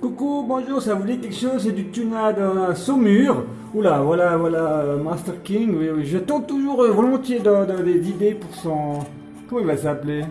Coucou, bonjour, ça vous dit quelque chose? C'est du tuna de Saumur. Oula, voilà, voilà, euh, Master King. Oui, je tente toujours euh, volontiers de- des idées pour son. Comment il va s'appeler?